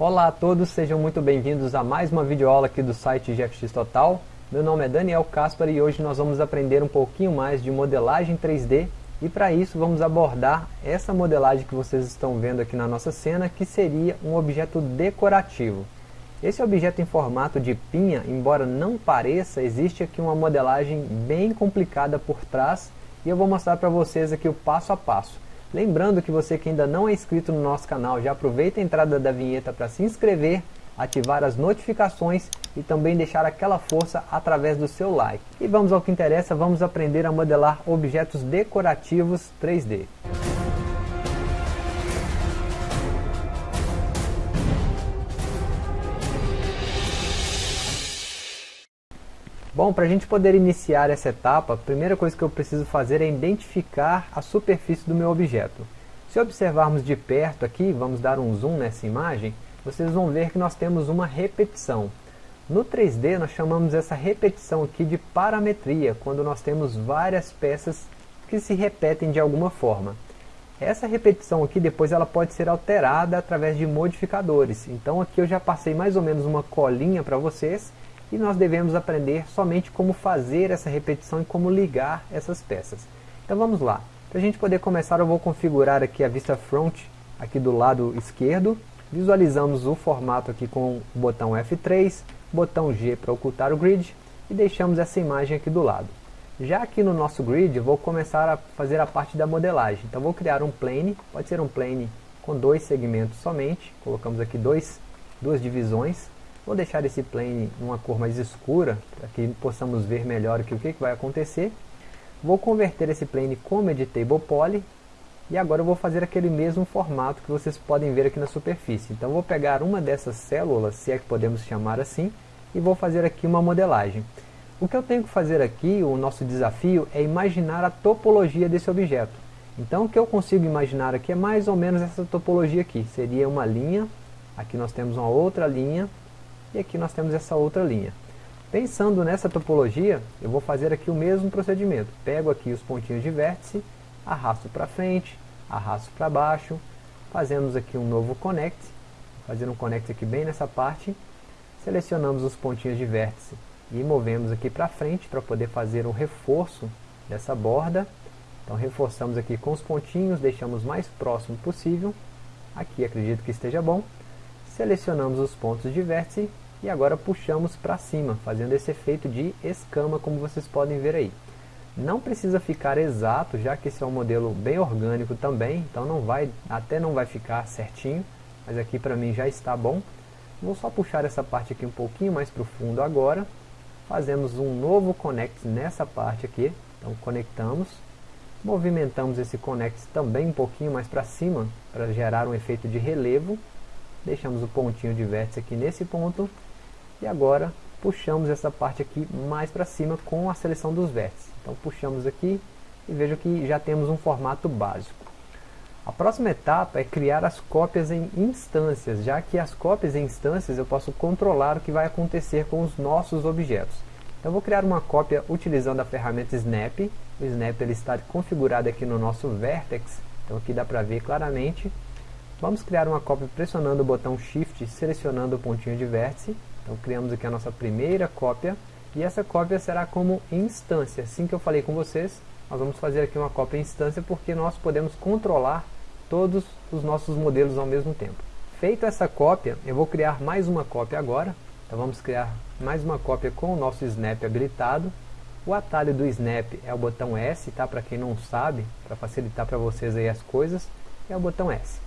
Olá a todos, sejam muito bem-vindos a mais uma videoaula aqui do site GFX Total. Meu nome é Daniel Caspar e hoje nós vamos aprender um pouquinho mais de modelagem 3D e para isso vamos abordar essa modelagem que vocês estão vendo aqui na nossa cena, que seria um objeto decorativo. Esse objeto em formato de pinha, embora não pareça, existe aqui uma modelagem bem complicada por trás e eu vou mostrar para vocês aqui o passo a passo. Lembrando que você que ainda não é inscrito no nosso canal, já aproveita a entrada da vinheta para se inscrever, ativar as notificações e também deixar aquela força através do seu like. E vamos ao que interessa, vamos aprender a modelar objetos decorativos 3D. Bom, para a gente poder iniciar essa etapa, a primeira coisa que eu preciso fazer é identificar a superfície do meu objeto. Se observarmos de perto aqui, vamos dar um zoom nessa imagem, vocês vão ver que nós temos uma repetição. No 3D nós chamamos essa repetição aqui de parametria, quando nós temos várias peças que se repetem de alguma forma. Essa repetição aqui depois ela pode ser alterada através de modificadores. Então aqui eu já passei mais ou menos uma colinha para vocês e nós devemos aprender somente como fazer essa repetição e como ligar essas peças. Então vamos lá. Para a gente poder começar eu vou configurar aqui a vista front aqui do lado esquerdo. Visualizamos o formato aqui com o botão F3, botão G para ocultar o grid e deixamos essa imagem aqui do lado. Já aqui no nosso grid eu vou começar a fazer a parte da modelagem. Então vou criar um plane, pode ser um plane com dois segmentos somente. Colocamos aqui dois, duas divisões Vou deixar esse plane numa cor mais escura, para que possamos ver melhor aqui o que, vai acontecer. Vou converter esse plane como Editable Poly, e agora eu vou fazer aquele mesmo formato que vocês podem ver aqui na superfície. Então vou pegar uma dessas células, se é que podemos chamar assim, e vou fazer aqui uma modelagem. O que eu tenho que fazer aqui, o nosso desafio, é imaginar a topologia desse objeto. Então o que eu consigo imaginar aqui é mais ou menos essa topologia aqui. Seria uma linha, aqui nós temos uma outra linha, e aqui nós temos essa outra linha. Pensando nessa topologia, eu vou fazer aqui o mesmo procedimento. Pego aqui os pontinhos de vértice, arrasto para frente, arrasto para baixo, fazemos aqui um novo connect, fazer um connect aqui bem nessa parte, selecionamos os pontinhos de vértice e movemos aqui para frente para poder fazer um reforço dessa borda. Então reforçamos aqui com os pontinhos, deixamos mais próximo possível. Aqui acredito que esteja bom. Selecionamos os pontos de vértice e agora puxamos para cima, fazendo esse efeito de escama, como vocês podem ver aí. Não precisa ficar exato, já que esse é um modelo bem orgânico também, então não vai, até não vai ficar certinho, mas aqui para mim já está bom. Vou só puxar essa parte aqui um pouquinho mais para o fundo agora. Fazemos um novo connect nessa parte aqui, então conectamos. Movimentamos esse connect também um pouquinho mais para cima, para gerar um efeito de relevo deixamos o pontinho de vértice aqui nesse ponto, e agora puxamos essa parte aqui mais para cima com a seleção dos vértices. Então puxamos aqui e vejo que já temos um formato básico. A próxima etapa é criar as cópias em instâncias, já que as cópias em instâncias eu posso controlar o que vai acontecer com os nossos objetos. Então vou criar uma cópia utilizando a ferramenta Snap. O Snap ele está configurado aqui no nosso Vertex, então aqui dá para ver claramente. Vamos criar uma cópia pressionando o botão Shift, selecionando o pontinho de vértice. Então criamos aqui a nossa primeira cópia. E essa cópia será como instância. Assim que eu falei com vocês, nós vamos fazer aqui uma cópia instância porque nós podemos controlar todos os nossos modelos ao mesmo tempo. Feita essa cópia, eu vou criar mais uma cópia agora. Então vamos criar mais uma cópia com o nosso Snap habilitado. O atalho do Snap é o botão S, tá? Para quem não sabe, para facilitar para vocês aí as coisas, é o botão S.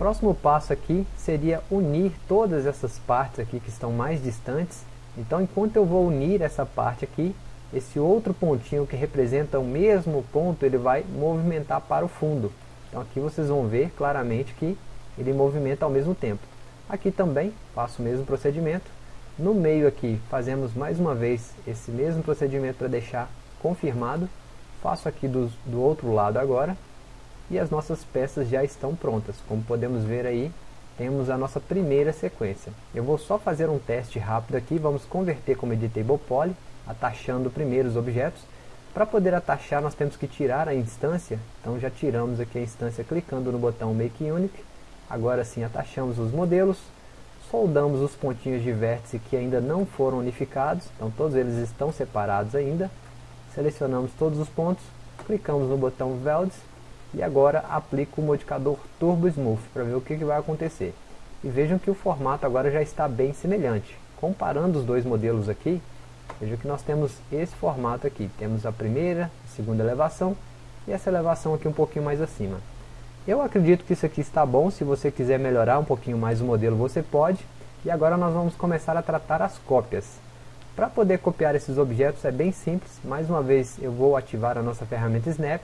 Próximo passo aqui seria unir todas essas partes aqui que estão mais distantes. Então enquanto eu vou unir essa parte aqui, esse outro pontinho que representa o mesmo ponto, ele vai movimentar para o fundo. Então aqui vocês vão ver claramente que ele movimenta ao mesmo tempo. Aqui também faço o mesmo procedimento. No meio aqui fazemos mais uma vez esse mesmo procedimento para deixar confirmado. Faço aqui do, do outro lado agora e as nossas peças já estão prontas. Como podemos ver aí, temos a nossa primeira sequência. Eu vou só fazer um teste rápido aqui, vamos converter como Editable Poly, atachando primeiro os objetos. Para poder atachar, nós temos que tirar a instância, então já tiramos aqui a instância clicando no botão Make Unique. Agora sim, atachamos os modelos, soldamos os pontinhos de vértice que ainda não foram unificados, então todos eles estão separados ainda, selecionamos todos os pontos, clicamos no botão Welds e agora aplico o modificador Turbo Smooth para ver o que, que vai acontecer. E vejam que o formato agora já está bem semelhante. Comparando os dois modelos aqui, vejam que nós temos esse formato aqui. Temos a primeira, a segunda elevação e essa elevação aqui um pouquinho mais acima. Eu acredito que isso aqui está bom, se você quiser melhorar um pouquinho mais o modelo você pode. E agora nós vamos começar a tratar as cópias. Para poder copiar esses objetos é bem simples, mais uma vez eu vou ativar a nossa ferramenta Snap,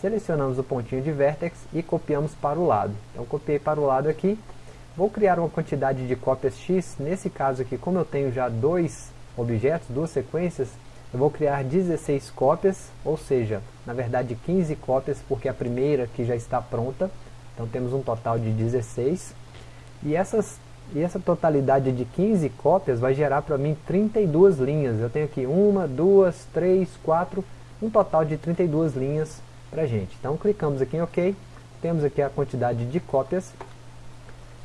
selecionamos o pontinho de Vertex e copiamos para o lado. Então copiei para o lado aqui, vou criar uma quantidade de cópias X, nesse caso aqui como eu tenho já dois objetos, duas sequências, eu vou criar 16 cópias, ou seja, na verdade 15 cópias, porque a primeira que já está pronta, então temos um total de 16, e, essas, e essa totalidade de 15 cópias vai gerar para mim 32 linhas, eu tenho aqui uma, duas, três, quatro, um total de 32 linhas para gente. Então clicamos aqui em OK, temos aqui a quantidade de cópias,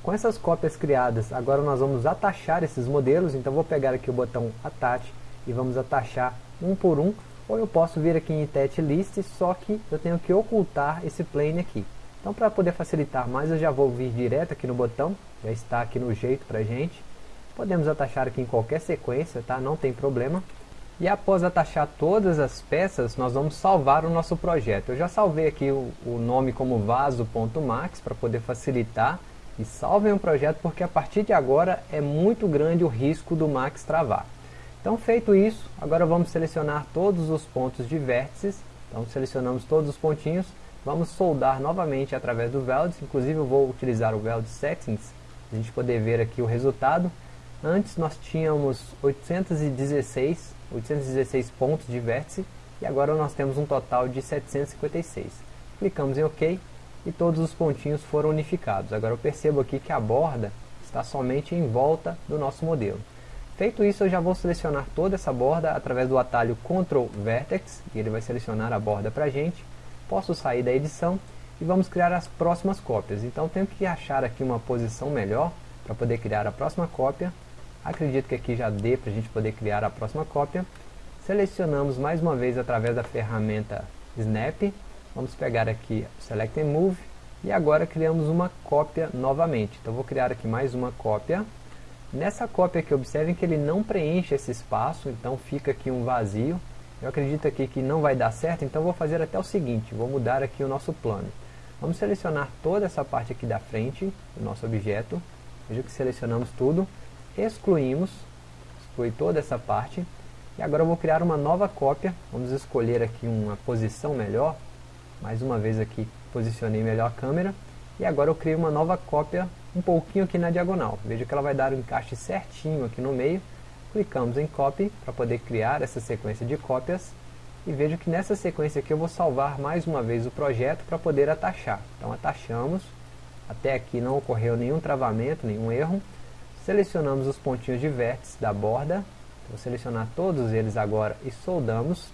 com essas cópias criadas, agora nós vamos atachar esses modelos, então vou pegar aqui o botão Attach, e vamos atachar um por um, ou eu posso vir aqui em Tet List, só que eu tenho que ocultar esse plane aqui. Então para poder facilitar mais, eu já vou vir direto aqui no botão, já está aqui no jeito para gente. Podemos atachar aqui em qualquer sequência, tá? não tem problema. E após atachar todas as peças, nós vamos salvar o nosso projeto. Eu já salvei aqui o, o nome como vaso.max para poder facilitar. E salvem o projeto porque a partir de agora é muito grande o risco do Max travar. Então feito isso, agora vamos selecionar todos os pontos de vértices. Então selecionamos todos os pontinhos, vamos soldar novamente através do Weld, inclusive eu vou utilizar o Weld Settings, a gente poder ver aqui o resultado. Antes nós tínhamos 816, 816 pontos de vértice e agora nós temos um total de 756. Clicamos em OK e todos os pontinhos foram unificados. Agora eu percebo aqui que a borda está somente em volta do nosso modelo. Feito isso, eu já vou selecionar toda essa borda através do atalho Ctrl Vertex, e ele vai selecionar a borda para a gente. Posso sair da edição e vamos criar as próximas cópias. Então tenho que achar aqui uma posição melhor para poder criar a próxima cópia. Acredito que aqui já dê para a gente poder criar a próxima cópia. Selecionamos mais uma vez através da ferramenta Snap. Vamos pegar aqui Select and Move e agora criamos uma cópia novamente. Então vou criar aqui mais uma cópia Nessa cópia aqui, observem que ele não preenche esse espaço, então fica aqui um vazio. Eu acredito aqui que não vai dar certo, então vou fazer até o seguinte, vou mudar aqui o nosso plano. Vamos selecionar toda essa parte aqui da frente do nosso objeto. Veja que selecionamos tudo, excluímos, exclui toda essa parte. E agora eu vou criar uma nova cópia, vamos escolher aqui uma posição melhor. Mais uma vez aqui, posicionei melhor a câmera. E agora eu crio uma nova cópia um pouquinho aqui na diagonal. Veja que ela vai dar um encaixe certinho aqui no meio. Clicamos em Copy para poder criar essa sequência de cópias. E veja que nessa sequência aqui eu vou salvar mais uma vez o projeto para poder atachar. Então atachamos. Até aqui não ocorreu nenhum travamento, nenhum erro. Selecionamos os pontinhos de vértice da borda. Vou selecionar todos eles agora e soldamos.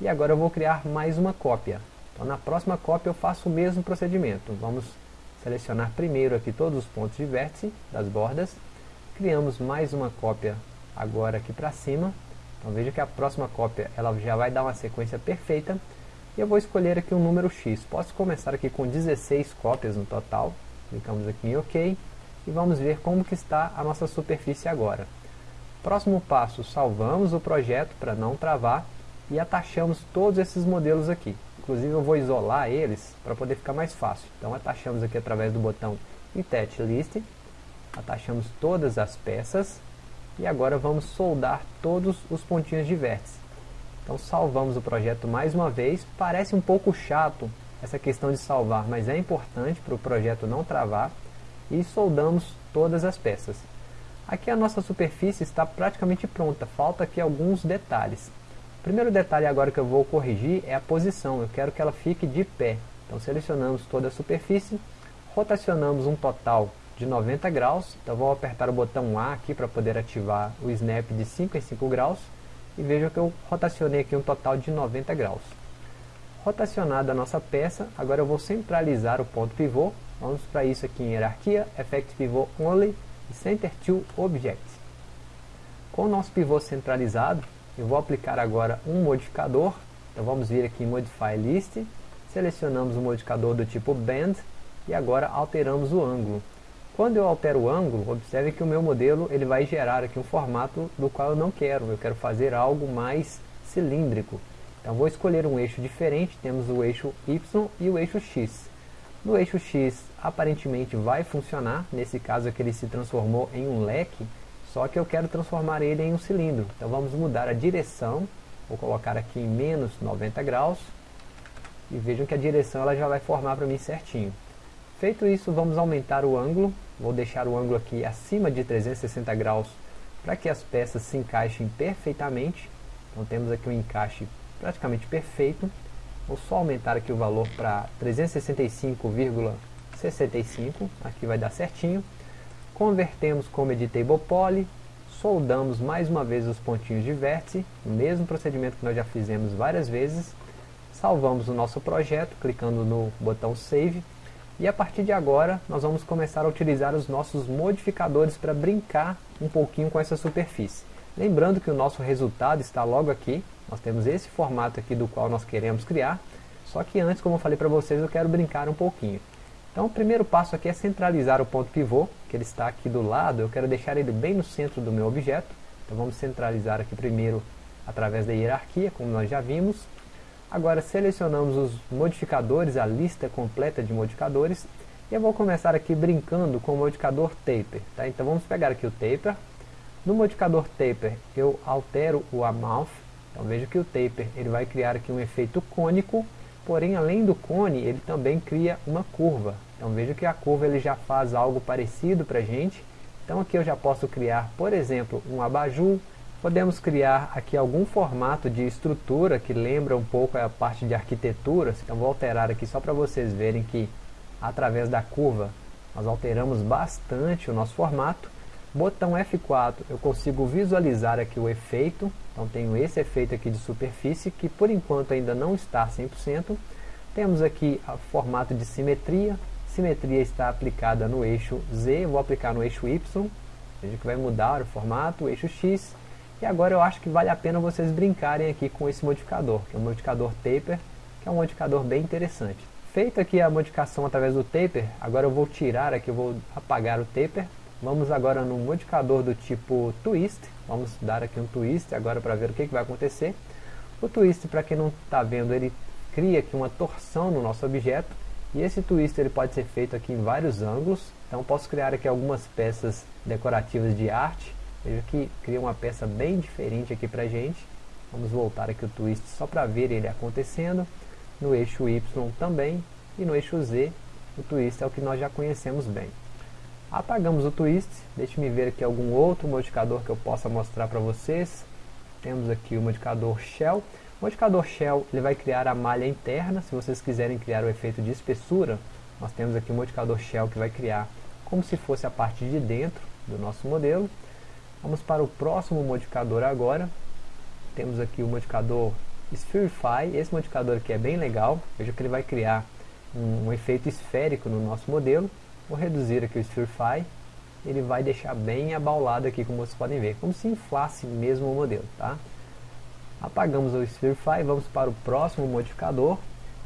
E agora eu vou criar mais uma cópia. Então na próxima cópia eu faço o mesmo procedimento. Vamos selecionar primeiro aqui todos os pontos de vértice das bordas, criamos mais uma cópia agora aqui para cima, então veja que a próxima cópia ela já vai dar uma sequência perfeita, e eu vou escolher aqui um número X, posso começar aqui com 16 cópias no total, clicamos aqui em OK, e vamos ver como que está a nossa superfície agora. Próximo passo, salvamos o projeto para não travar, e atachamos todos esses modelos aqui. Inclusive eu vou isolar eles para poder ficar mais fácil. Então atachamos aqui através do botão Attach List, atachamos todas as peças e agora vamos soldar todos os pontinhos de vértice. Então salvamos o projeto mais uma vez, parece um pouco chato essa questão de salvar, mas é importante para o projeto não travar e soldamos todas as peças. Aqui a nossa superfície está praticamente pronta, falta aqui alguns detalhes. O primeiro detalhe agora que eu vou corrigir é a posição, eu quero que ela fique de pé. Então selecionamos toda a superfície, rotacionamos um total de 90 graus, então vou apertar o botão A aqui para poder ativar o snap de 5 em 5 graus, e veja que eu rotacionei aqui um total de 90 graus. Rotacionada a nossa peça, agora eu vou centralizar o ponto pivô, vamos para isso aqui em hierarquia, Effect Pivot Only, e Center to Object. Com o nosso pivô centralizado, eu vou aplicar agora um modificador. Então vamos vir aqui em Modify List, selecionamos o modificador do tipo Bend e agora alteramos o ângulo. Quando eu altero o ângulo, observe que o meu modelo ele vai gerar aqui um formato do qual eu não quero. Eu quero fazer algo mais cilíndrico. Então vou escolher um eixo diferente, temos o eixo Y e o eixo X. No eixo X aparentemente vai funcionar, nesse caso aqui ele se transformou em um leque, só que eu quero transformar ele em um cilindro. Então vamos mudar a direção, vou colocar aqui em menos 90 graus, e vejam que a direção ela já vai formar para mim certinho. Feito isso, vamos aumentar o ângulo, Vou deixar o ângulo aqui acima de 360 graus para que as peças se encaixem perfeitamente. Então temos aqui um encaixe praticamente perfeito. Vou só aumentar aqui o valor para 365,65, aqui vai dar certinho. Convertemos como Editable Poly, soldamos mais uma vez os pontinhos de vértice, o mesmo procedimento que nós já fizemos várias vezes. Salvamos o nosso projeto, clicando no botão Save e a partir de agora, nós vamos começar a utilizar os nossos modificadores para brincar um pouquinho com essa superfície. Lembrando que o nosso resultado está logo aqui, nós temos esse formato aqui do qual nós queremos criar, só que antes, como eu falei para vocês, eu quero brincar um pouquinho. Então o primeiro passo aqui é centralizar o ponto pivô, que ele está aqui do lado, eu quero deixar ele bem no centro do meu objeto. Então vamos centralizar aqui primeiro através da hierarquia, como nós já vimos. Agora selecionamos os modificadores, a lista completa de modificadores. E eu vou começar aqui brincando com o modificador Taper. Tá? Então vamos pegar aqui o Taper. No modificador Taper eu altero o Amount. Então veja que o Taper ele vai criar aqui um efeito cônico. Porém além do cone ele também cria uma curva. Então veja que a curva ele já faz algo parecido para a gente. Então aqui eu já posso criar, por exemplo, um abajur, Podemos criar aqui algum formato de estrutura que lembra um pouco a parte de arquitetura. Então vou alterar aqui só para vocês verem que através da curva nós alteramos bastante o nosso formato. Botão F4 eu consigo visualizar aqui o efeito. Então tenho esse efeito aqui de superfície que por enquanto ainda não está 100%. Temos aqui o formato de simetria. Simetria está aplicada no eixo Z, vou aplicar no eixo Y. Veja que vai mudar o formato, o eixo X e agora eu acho que vale a pena vocês brincarem aqui com esse modificador, que é o modificador Taper, que é um modificador bem interessante. Feita aqui a modificação através do Taper, agora eu vou tirar aqui, eu vou apagar o Taper. Vamos agora no modificador do tipo Twist, vamos dar aqui um Twist agora para ver o que, que vai acontecer. O Twist, para quem não está vendo, ele cria aqui uma torção no nosso objeto, e esse twist ele pode ser feito aqui em vários ângulos, então posso criar aqui algumas peças decorativas de arte, Veja que cria uma peça bem diferente aqui pra gente. Vamos voltar aqui o twist só para ver ele acontecendo. No eixo Y também. E no eixo Z, o twist é o que nós já conhecemos bem. Apagamos o twist. Deixe-me ver aqui algum outro modificador que eu possa mostrar para vocês. Temos aqui o modificador Shell. O modificador Shell ele vai criar a malha interna. Se vocês quiserem criar o efeito de espessura, nós temos aqui o modificador Shell que vai criar como se fosse a parte de dentro do nosso modelo. Vamos para o próximo modificador agora. Temos aqui o modificador Spherify. Esse modificador aqui é bem legal. Veja que ele vai criar um, um efeito esférico no nosso modelo. Vou reduzir aqui o Spherify. Ele vai deixar bem abaulado aqui, como vocês podem ver. Como se inflasse mesmo o modelo, tá? Apagamos o Spherify, vamos para o próximo modificador.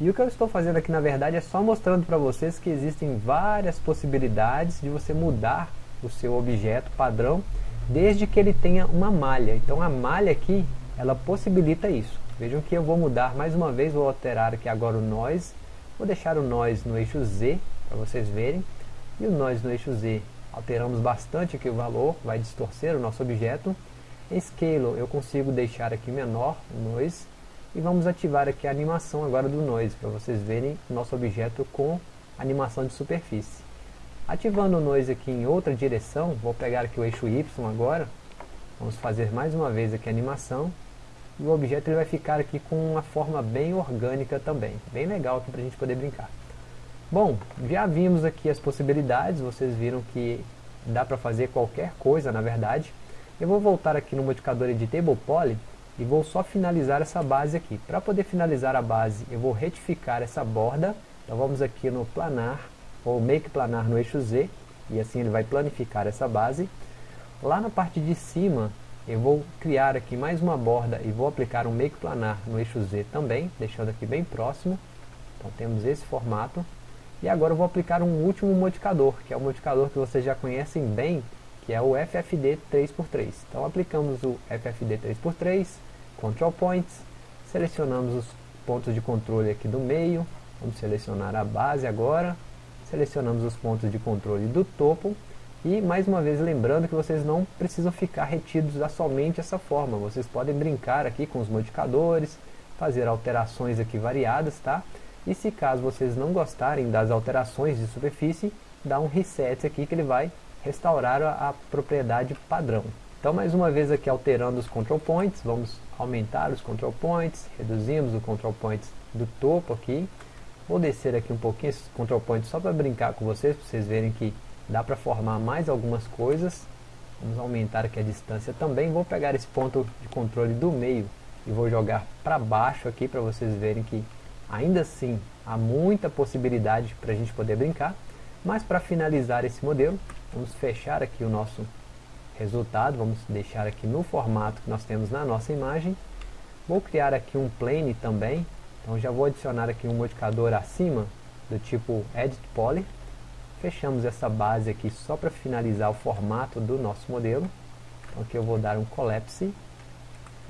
E o que eu estou fazendo aqui na verdade é só mostrando para vocês que existem várias possibilidades de você mudar o seu objeto padrão desde que ele tenha uma malha. Então a malha aqui, ela possibilita isso. Vejam que eu vou mudar mais uma vez, vou alterar aqui agora o noise. Vou deixar o noise no eixo Z, para vocês verem. E o noise no eixo Z, alteramos bastante aqui o valor, vai distorcer o nosso objeto. Scale, eu consigo deixar aqui menor o noise. E vamos ativar aqui a animação agora do noise, para vocês verem o nosso objeto com animação de superfície. Ativando o noise aqui em outra direção, vou pegar aqui o eixo Y agora, vamos fazer mais uma vez aqui a animação, e o objeto ele vai ficar aqui com uma forma bem orgânica também, bem legal aqui para a gente poder brincar. Bom, já vimos aqui as possibilidades, vocês viram que dá para fazer qualquer coisa na verdade. Eu vou voltar aqui no modificador Editable Poly e vou só finalizar essa base aqui. Para poder finalizar a base, eu vou retificar essa borda, então vamos aqui no planar, ou make planar no eixo Z, e assim ele vai planificar essa base. Lá na parte de cima, eu vou criar aqui mais uma borda e vou aplicar um make planar no eixo Z também, deixando aqui bem próximo. Então temos esse formato. E agora eu vou aplicar um último modificador, que é o modificador que vocês já conhecem bem, que é o FFD 3x3. Então aplicamos o FFD 3x3, Control Points, selecionamos os pontos de controle aqui do meio, vamos selecionar a base agora, selecionamos os pontos de controle do topo, e mais uma vez lembrando que vocês não precisam ficar retidos a somente essa forma, vocês podem brincar aqui com os modificadores, fazer alterações aqui variadas, tá? E se caso vocês não gostarem das alterações de superfície, dá um reset aqui que ele vai restaurar a, a propriedade padrão. Então mais uma vez aqui alterando os control points, vamos aumentar os control points, reduzimos o control points do topo aqui. Vou descer aqui um pouquinho esses control points só para brincar com vocês, para vocês verem que dá para formar mais algumas coisas. Vamos aumentar aqui a distância também. Vou pegar esse ponto de controle do meio e vou jogar para baixo aqui para vocês verem que ainda assim há muita possibilidade para a gente poder brincar. Mas para finalizar esse modelo, vamos fechar aqui o nosso resultado, vamos deixar aqui no formato que nós temos na nossa imagem. Vou criar aqui um plane também, então já vou adicionar aqui um modificador acima do tipo Edit Poly Fechamos essa base aqui só para finalizar o formato do nosso modelo. Então aqui eu vou dar um collapse.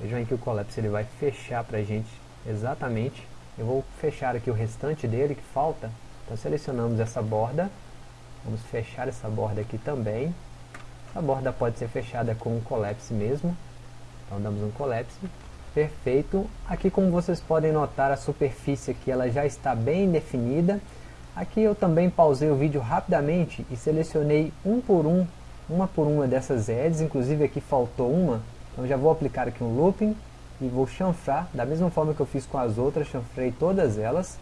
Vejam aí que o collapse ele vai fechar para a gente exatamente. Eu vou fechar aqui o restante dele que falta. Então selecionamos essa borda. Vamos fechar essa borda aqui também. A borda pode ser fechada com um collapse mesmo. Então damos um collapse. Perfeito. Aqui como vocês podem notar a superfície aqui ela já está bem definida. Aqui eu também pausei o vídeo rapidamente e selecionei um por um, uma por uma dessas edges, inclusive aqui faltou uma, então já vou aplicar aqui um looping e vou chanfrar, da mesma forma que eu fiz com as outras, chanfrei todas elas,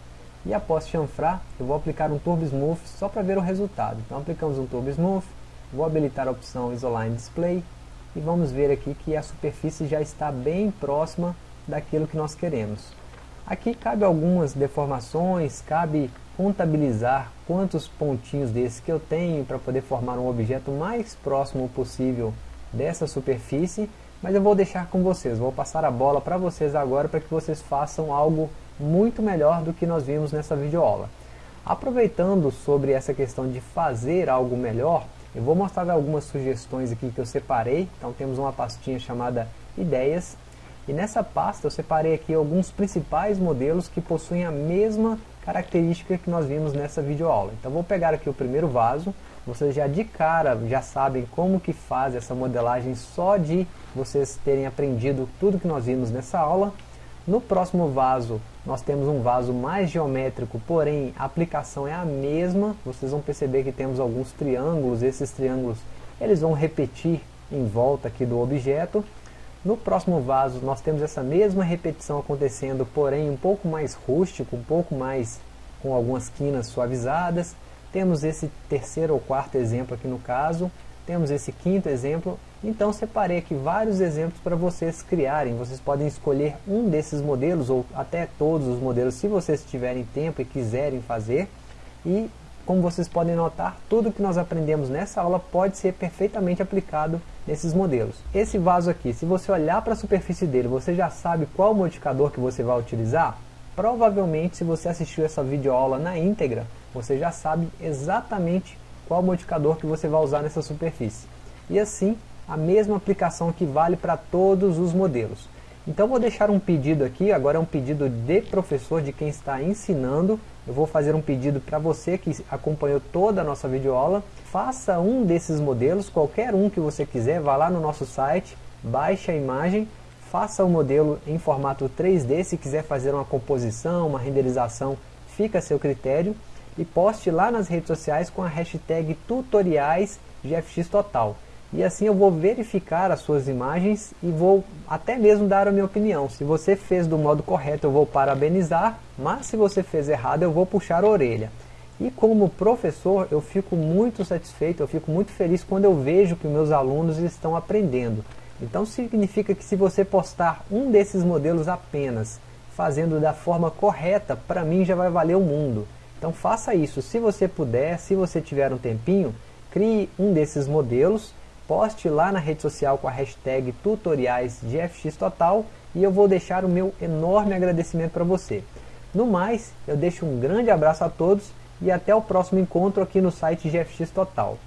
e após chanfrar, eu vou aplicar um Turbo Smooth só para ver o resultado. Então aplicamos um Turbo Smooth, vou habilitar a opção Isoline Display, e vamos ver aqui que a superfície já está bem próxima daquilo que nós queremos. Aqui cabe algumas deformações, cabe contabilizar quantos pontinhos desses que eu tenho para poder formar um objeto mais próximo possível dessa superfície, mas eu vou deixar com vocês, vou passar a bola para vocês agora para que vocês façam algo muito melhor do que nós vimos nessa videoaula. Aproveitando sobre essa questão de fazer algo melhor, eu vou mostrar algumas sugestões aqui que eu separei, então temos uma pastinha chamada ideias, e nessa pasta eu separei aqui alguns principais modelos que possuem a mesma característica que nós vimos nessa videoaula. Então vou pegar aqui o primeiro vaso, vocês já de cara já sabem como que faz essa modelagem só de vocês terem aprendido tudo que nós vimos nessa aula. No próximo vaso nós temos um vaso mais geométrico, porém a aplicação é a mesma. Vocês vão perceber que temos alguns triângulos, esses triângulos eles vão repetir em volta aqui do objeto. No próximo vaso nós temos essa mesma repetição acontecendo, porém um pouco mais rústico, um pouco mais com algumas quinas suavizadas. Temos esse terceiro ou quarto exemplo aqui no caso, temos esse quinto exemplo. Então separei aqui vários exemplos para vocês criarem. Vocês podem escolher um desses modelos ou até todos os modelos se vocês tiverem tempo e quiserem fazer. E como vocês podem notar, tudo que nós aprendemos nessa aula pode ser perfeitamente aplicado nesses modelos. Esse vaso aqui, se você olhar para a superfície dele, você já sabe qual modificador que você vai utilizar? Provavelmente, se você assistiu essa videoaula na íntegra, você já sabe exatamente qual modificador que você vai usar nessa superfície. E assim, a mesma aplicação que vale para todos os modelos. Então vou deixar um pedido aqui, agora é um pedido de professor, de quem está ensinando. Eu vou fazer um pedido para você que acompanhou toda a nossa videoaula. Faça um desses modelos, qualquer um que você quiser, vá lá no nosso site, baixe a imagem, faça o modelo em formato 3D, se quiser fazer uma composição, uma renderização, fica a seu critério. E poste lá nas redes sociais com a hashtag tutoriais GFX Total e assim eu vou verificar as suas imagens e vou até mesmo dar a minha opinião. Se você fez do modo correto eu vou parabenizar, mas se você fez errado eu vou puxar a orelha. E como professor eu fico muito satisfeito, eu fico muito feliz quando eu vejo que meus alunos estão aprendendo. Então significa que se você postar um desses modelos apenas, fazendo da forma correta, para mim já vai valer o mundo. Então faça isso, se você puder, se você tiver um tempinho, crie um desses modelos, poste lá na rede social com a hashtag tutoriais de FX Total e eu vou deixar o meu enorme agradecimento para você. No mais, eu deixo um grande abraço a todos e até o próximo encontro aqui no site GFX Total.